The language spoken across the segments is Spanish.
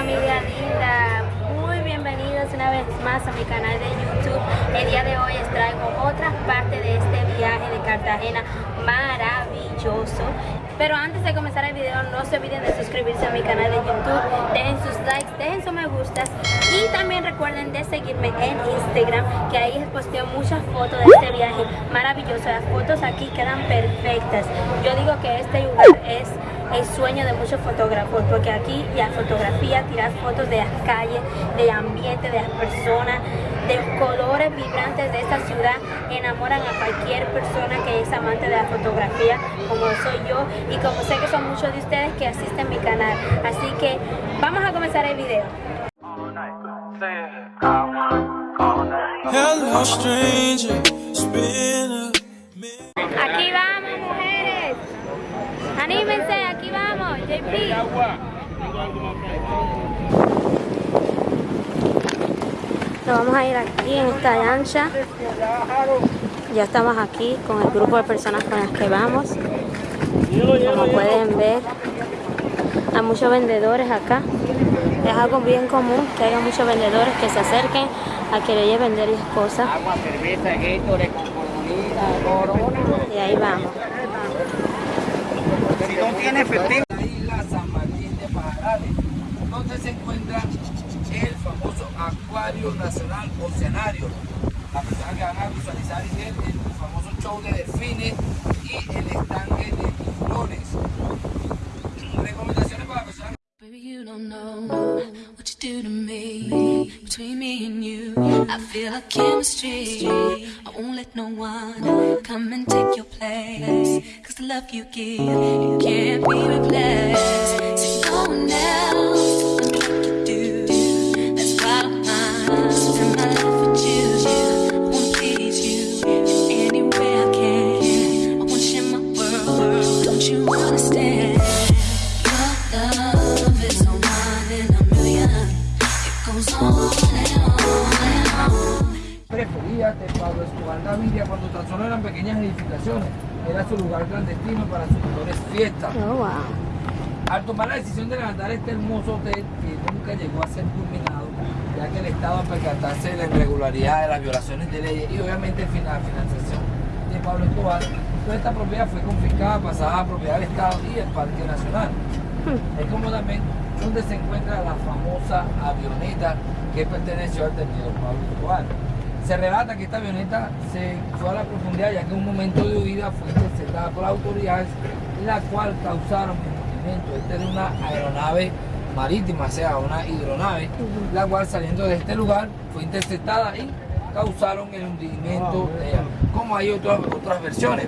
familia linda, muy bienvenidos una vez más a mi canal de YouTube. El día de hoy les traigo otra parte de este viaje de Cartagena maravilloso. Pero antes de comenzar el video no se olviden de suscribirse a mi canal de YouTube, dejen sus likes, dejen sus me gustas y también recuerden de seguirme en Instagram que ahí les posteo muchas fotos de este viaje maravilloso. Las fotos aquí quedan perfectas. Yo digo que este lugar es el sueño de muchos fotógrafos, porque aquí la fotografía, tirar fotos de las calles, del ambiente, de las personas, de colores vibrantes de esta ciudad, enamoran a cualquier persona que es amante de la fotografía, como soy yo, y como sé que son muchos de ustedes que asisten a mi canal. Así que vamos a comenzar el video. Nos vamos a ir aquí en esta lancha. Ya estamos aquí con el grupo de personas con las que vamos. Como pueden ver, hay muchos vendedores acá. Es algo bien común que haya muchos vendedores que se acerquen a querer vender las cosas. agua, cerveza, Gatorade, con coronita, corona. Y ahí vamos. Si no tiene efectivo. La Pajarales, donde se encuentra el famoso Acuario Nacional Oceanario. Las personas que van a visualizar y ver el famoso show de delfines y el estanque de tiburones. Recomendaciones para personas Baby, you don't know what you do to me. Between me and you, I feel like chemistry. I won't let no one come and take your place. Cause the love you give, it can't be replaced. Al tomar la decisión de levantar este hermoso hotel que nunca llegó a ser culminado, ya que el Estado al percatarse de la irregularidad de las violaciones de leyes y obviamente la financiación de Pablo Escobar, toda esta propiedad fue confiscada, pasada a propiedad del Estado y el Parque Nacional. Es como también donde se encuentra la famosa avioneta que perteneció al tenido Pablo Escobar. Se relata que esta avioneta se fue a la profundidad ya que en un momento de huida fue interceptada por las autoridades, la cual causaron el hundimiento este de una aeronave marítima, o sea, una hidronave, la cual saliendo de este lugar fue interceptada y causaron el hundimiento de ella. Como hay otras, otras versiones.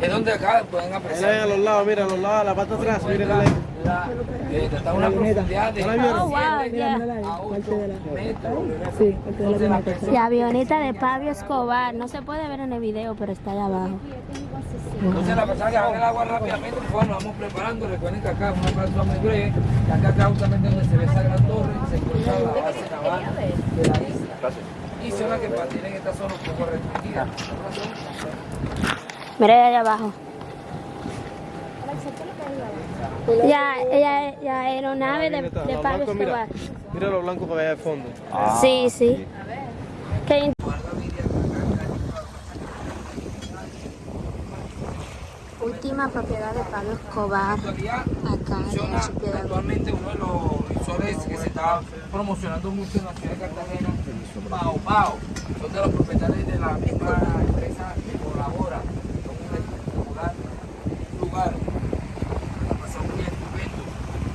Es donde acá pueden apreciar. Miren a los lados, mira a los lados, la parte atrás, miren la, eh, está una profundidad de Oh, wow, 7 yeah. a 8 metros. Entonces, la persona- La avioneta de Pablo Escobar. No se puede ver en el video, pero está allá abajo. Entonces la persona que va el agua rápidamente, pues nos vamos preparando. Recuerden que acá es una plaza muy breve, acá, acá justamente donde se ve esa gran torre, se encuentra la base naval de la isla. Y zona que mantienen esta zona un poco restringida. Mira allá abajo. Ya, ya, la aeronave de, de Pablo Escobar. mira lo blanco que ve al fondo. Sí, sí. Qué in- Última propiedad de Pablo Escobar. Acá en archipiélago. actualmente uno de los que se está promocionando mucho en la ciudad de Cartagena, Pao Pao, son de los propietarios de la misma empresa que colabora con un espectacular lugar. La pasó muy estupendo.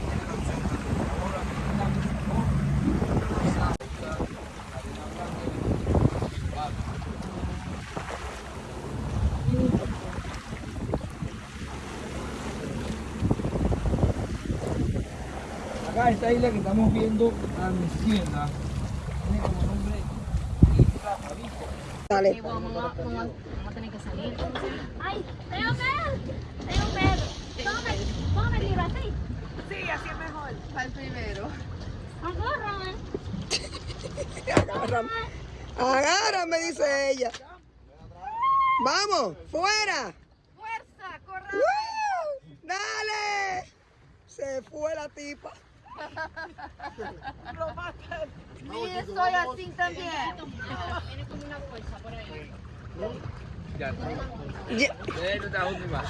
Tiene la opción de ahora Acá esta isla que estamos viendo a mi izquierda tiene como nombre Isla Fabico. Ay, tengo pedo. Tengo pedo. Tome, tome, libro así. Sí, así es mejor. Para el primero. Agárrame. Agárrame. Agárrame, dice ella. Vamos, fuera. ¡Fuerza! ¡Corra! ¡Woo! ¡Dale! Se fue la tipa. Sí, soy así también. Ya. Ya- Esta última.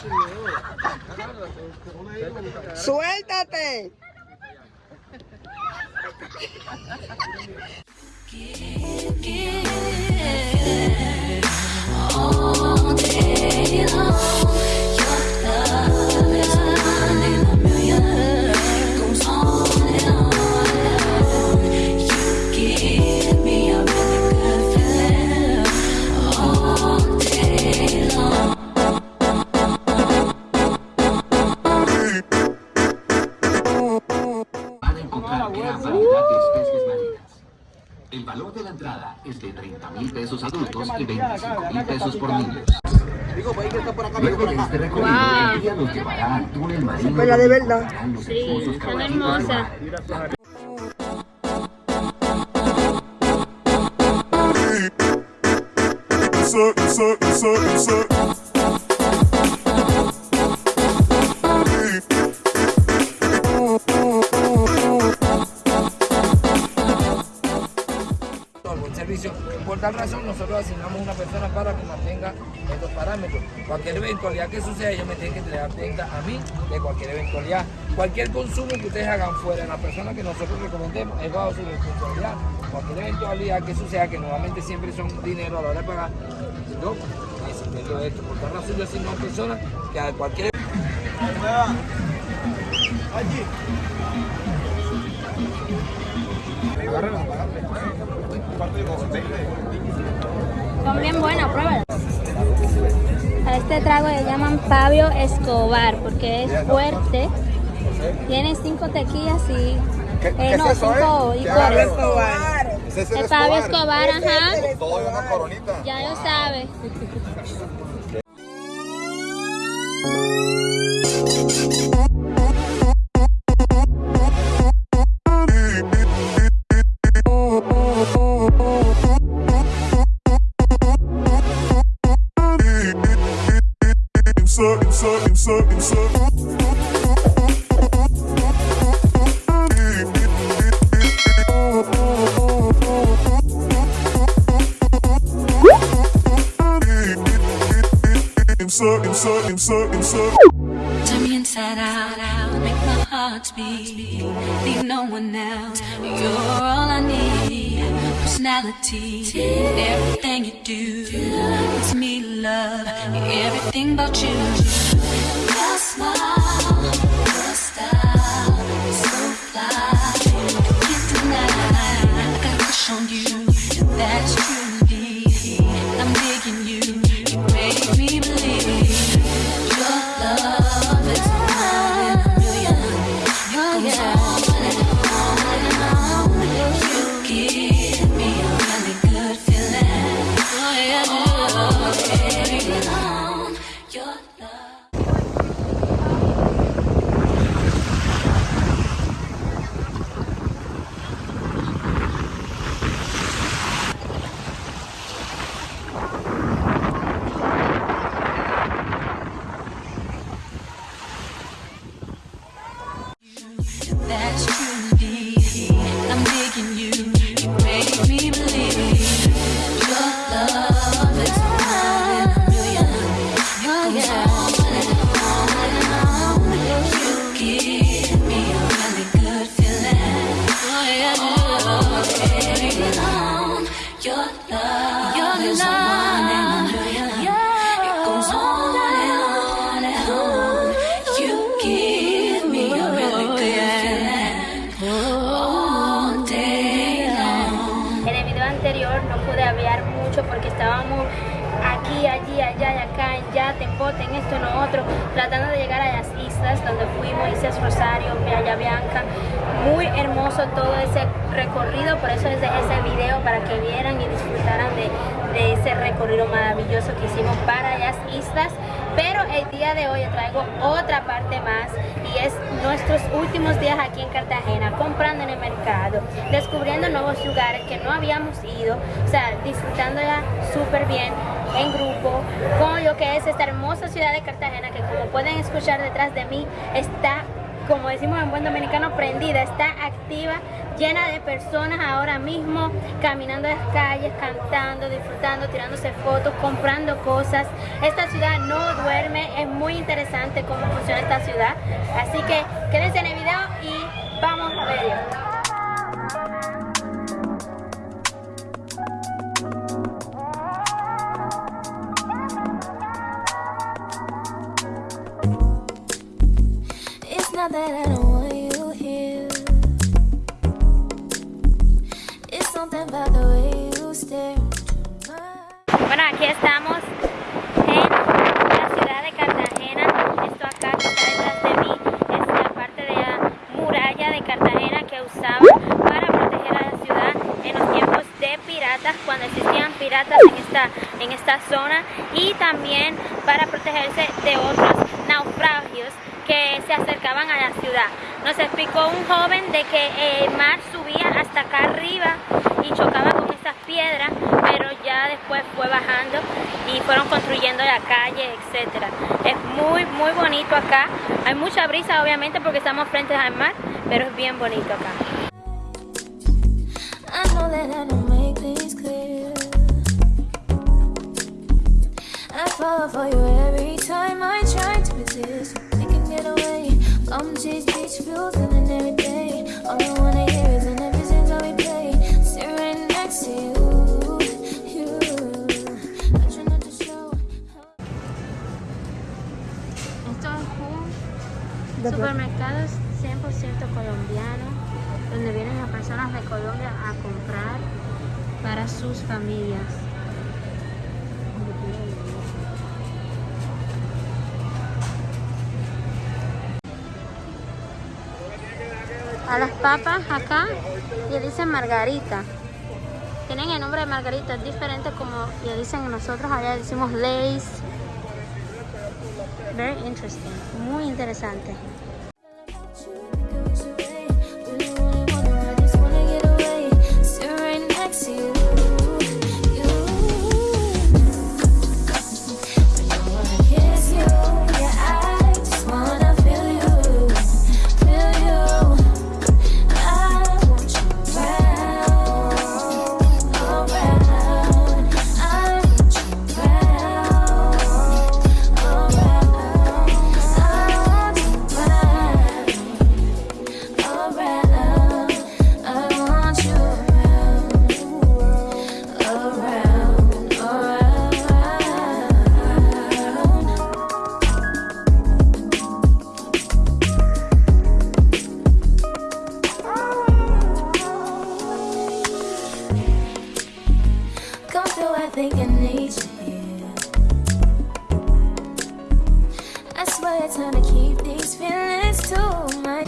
Suéltate. All day long, es de 30 mil pesos adultos y 25 mil pesos por niños. Luego de este recorrido, el guía nos llevará al túnel marino. Pero de verdad. Sí, son hermosas. mar. Insert, insert, insert, tal razón, nosotros asignamos una persona para que mantenga estos parámetros. Cualquier eventualidad que suceda, ellos me tienen que tener atenta a mí de cualquier eventualidad. Cualquier consumo que ustedes hagan fuera de la persona que nosotros recomendemos es bajo su responsabilidad. Cualquier eventualidad que suceda, que nuevamente siempre son dinero a la hora de pagar, yo necesito esto. Por tal razón, yo asigno a una persona que a cualquier Son bien buenas, pruébala. A este trago le llaman Pablo Escobar porque es fuerte. Tiene cinco tequillas y... eh, no, cinco licores. El Pablo Escobar, ajá. Ya lo sabe. Personality, everything you do makes me love everything about you. Estábamos aquí, allí, allá y acá, en Yate, en en esto, en lo otro, tratando de llegar a las islas donde fuimos, Islas Rosario, Playa Bianca. Muy hermoso todo ese recorrido, por eso es ese video para que vieran y disfrutaran de ese recorrido maravilloso que hicimos para las islas. El día de hoy traigo otra parte más y es nuestros últimos días aquí en Cartagena, comprando en el mercado, descubriendo nuevos lugares que no habíamos ido, o sea, disfrutándola súper bien en grupo con lo que es esta hermosa ciudad de Cartagena que como pueden escuchar detrás de mí está como decimos en buen dominicano, prendida, está activa, llena de personas ahora mismo, caminando las calles, cantando, disfrutando, tirándose fotos, comprando cosas. Esta ciudad no duerme, es muy interesante cómo funciona esta ciudad. Así que quédense en el video y vamos a verlo. Bueno, aquí estamos en la ciudad de Cartagena. Esto acá que está detrás de mí es la parte de la muralla de Cartagena que usaban para proteger a la ciudad en los tiempos de piratas, cuando existían piratas en esta, en esta zona y también para protegerse de otros naufragios que se acercaban a la ciudad. Nos explicó un joven de que el mar subía hasta acá arriba y chocaba con estas piedras, después fue bajando y fueron construyendo la calle, etcétera. Es muy muy bonito acá. Hay mucha brisa obviamente porque estamos frente al mar, pero es bien bonito acá. Un supermercado 100% colombiano, donde vienen las personas de Colombia a comprar para sus familias. A las papas acá le dicen margarita. Tienen el nombre de margarita, es diferente como le dicen nosotros, allá decimos Lays. Very interesting, muy interesante. Think I swear to keep these feelings to my.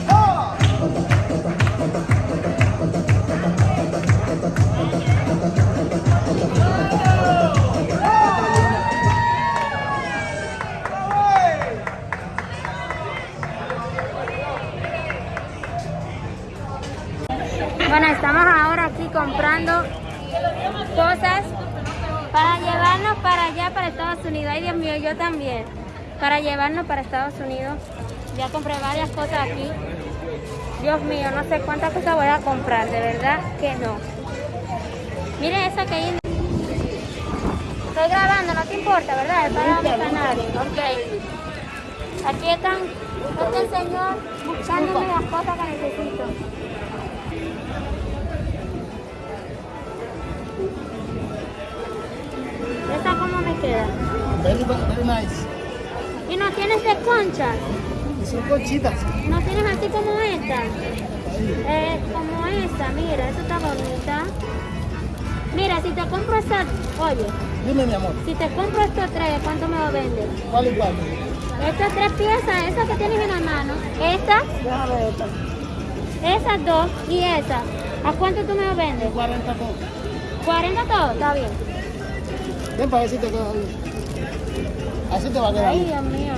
Bueno, estamos ahora aquí comprando para Estados Unidos. Ay, Dios mío, yo también. Para llevarnos para Estados Unidos. Ya compré varias cosas aquí. Dios mío, no sé cuántas cosas voy a comprar, de verdad que no. Miren esa que hay. Estoy grabando, no te importa, ¿verdad? Es para mi canal. Ok. Aquí están, este señor buscándome las cosas que necesito. Queda? Very, very nice. ¿Y no tienes de concha? Y son conchitas. ¿No tienes así como esta? Eh, como esta, mira, esta está bonita. Mira, si te compro esta, oye, Dime, mi amor, si te compro estos tres, ¿cuánto me lo vendes? ¿cuál y cuál? Estas tres piezas, esas que tienes en la mano, esta, Déjame esta. esas dos y esa, ¿a cuánto tú me lo vendes? 40 todo. ¿40 todo? Está bien. Ven para ver si te queda bien. Así te va a quedar Ay. Dios mío.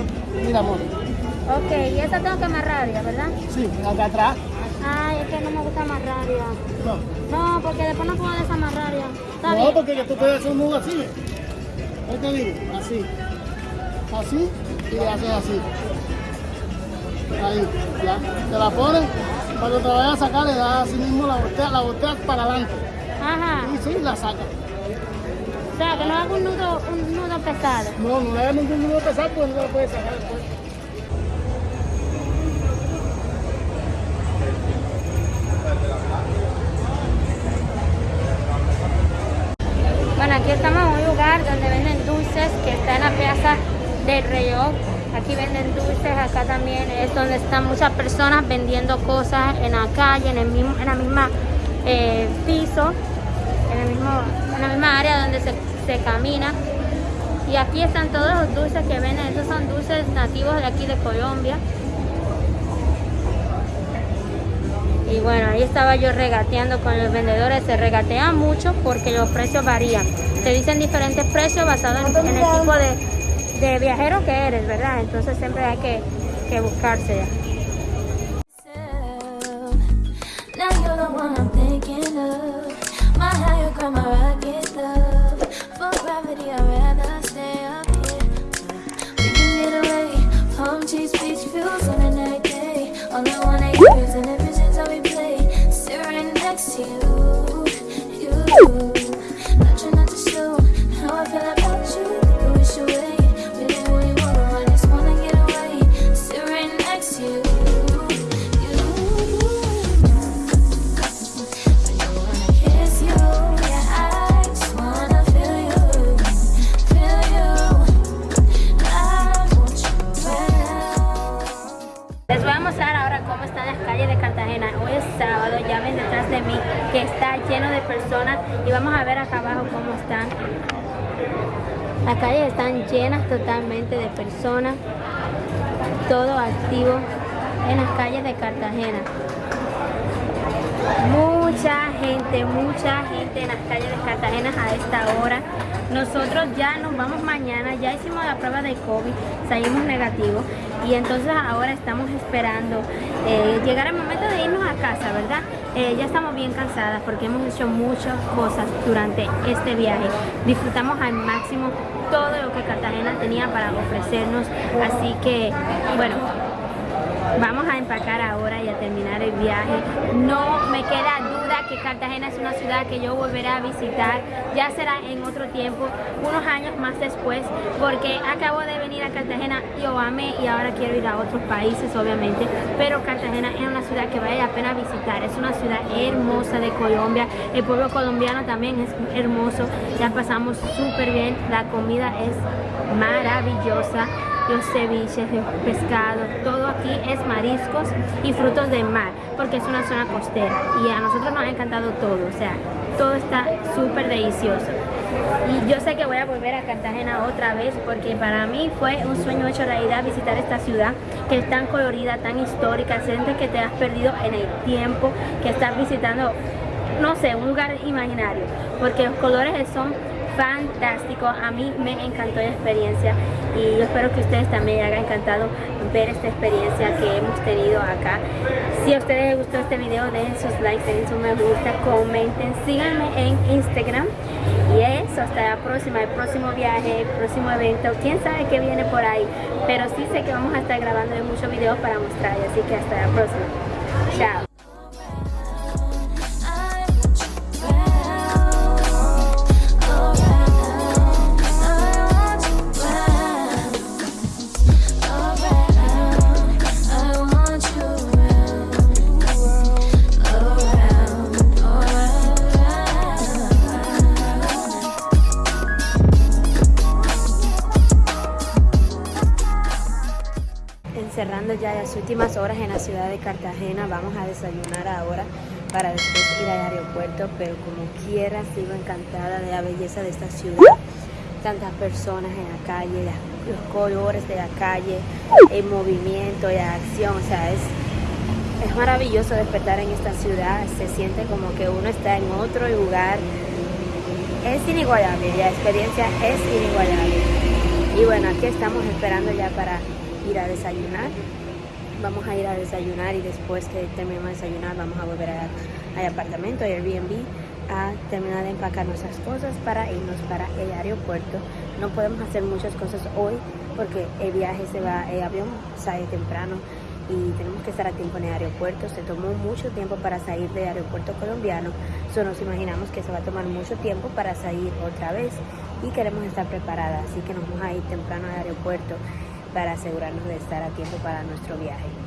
Mira, amor. Ok, y esa tengo que amarrarla, ¿verdad? Sí, acá atrás. Ay, es que no me gusta amarrarla. No. No, porque después no puedo desamarrarla. No, bien. porque que tú puedes hacer un nudo así. ¿ves? ¿Qué te digo? Así. Así y le haces así. Ahí, ya. Te la pones, cuando te la vayas a sacar le das así mismo la volteas, la volteas para adelante. Ajá. Y sí, la sacas. Sea, que no haga un nudo, un nudo pesado. No, no le hagas ningún nudo pesado porque no lo puedes sacar después. Bueno, aquí estamos en un lugar donde venden dulces que está en la plaza del reloj. Aquí venden dulces, acá también es donde están muchas personas vendiendo cosas en la calle, en el mismo, en la misma eh, piso, en, el mismo, en la misma área donde se, se camina. Y aquí están todos los dulces que venden, estos son dulces nativos de aquí de Colombia. Y bueno, ahí estaba yo regateando con los vendedores. Se regatean mucho porque los precios varían. Te dicen diferentes precios basados en, en el tipo de, de viajero que eres, ¿verdad? Entonces siempre hay que, que buscarse Mucha gente, mucha gente en las calles de Cartagena a esta hora. Nosotros ya nos vamos mañana, ya hicimos la prueba de COVID, salimos negativos y entonces ahora estamos esperando eh, llegar el momento de irnos a casa, ¿verdad? Eh, ya estamos bien cansadas porque hemos hecho muchas cosas durante este viaje. Disfrutamos al máximo todo lo que Cartagena tenía para ofrecernos, así que bueno, Vamos a empacar ahora y a terminar el viaje. No me queda duda que Cartagena es una ciudad que yo volveré a visitar. Ya será en otro tiempo, unos años más después, porque acabo de venir a Cartagena, yo amé y ahora quiero ir a otros países, obviamente. Pero Cartagena es una ciudad que vale la pena visitar. Es una ciudad hermosa de Colombia. El pueblo colombiano también es hermoso. Ya pasamos súper bien. La comida es maravillosa los ceviches, los pescados, todo aquí es mariscos y frutos del mar, porque es una zona costera y a nosotros nos ha encantado todo, o sea, todo está súper delicioso. Y yo sé que voy a volver a Cartagena otra vez porque para mí fue un sueño hecho realidad visitar esta ciudad que es tan colorida, tan histórica, sientes que te has perdido en el tiempo, que estás visitando, no sé, un lugar imaginario, porque los colores son fantástico, a mí me encantó la experiencia y yo espero que ustedes también les haya encantado ver esta experiencia que hemos tenido acá. Si a ustedes les gustó este video, dejen sus likes, dejen su me gusta, comenten, síganme en Instagram y eso, hasta la próxima, el próximo viaje, el próximo evento, quién sabe qué viene por ahí, pero sí sé que vamos a estar grabando muchos videos para mostrar, así que hasta la próxima. Chao. Las últimas horas en la ciudad de Cartagena, vamos a desayunar ahora para después ir al aeropuerto, pero como quiera sigo encantada de la belleza de esta ciudad, tantas personas en la calle, los colores de la calle, el movimiento, la acción, o sea, es, es maravilloso despertar en esta ciudad, se siente como que uno está en otro lugar, es inigualable, la experiencia es inigualable. Y bueno, aquí estamos esperando ya para ir a desayunar. Vamos a ir a desayunar y después que terminemos de desayunar vamos a volver al apartamento, al Airbnb, a terminar de empacar nuestras cosas para irnos para el aeropuerto. No podemos hacer muchas cosas hoy porque el viaje se va, el avión sale temprano y tenemos que estar a tiempo en el aeropuerto. Se tomó mucho tiempo para salir del aeropuerto colombiano, so nos imaginamos que se va a tomar mucho tiempo para salir otra vez y queremos estar preparadas, así que nos vamos a ir temprano al aeropuerto para asegurarnos de estar a tiempo para nuestro viaje.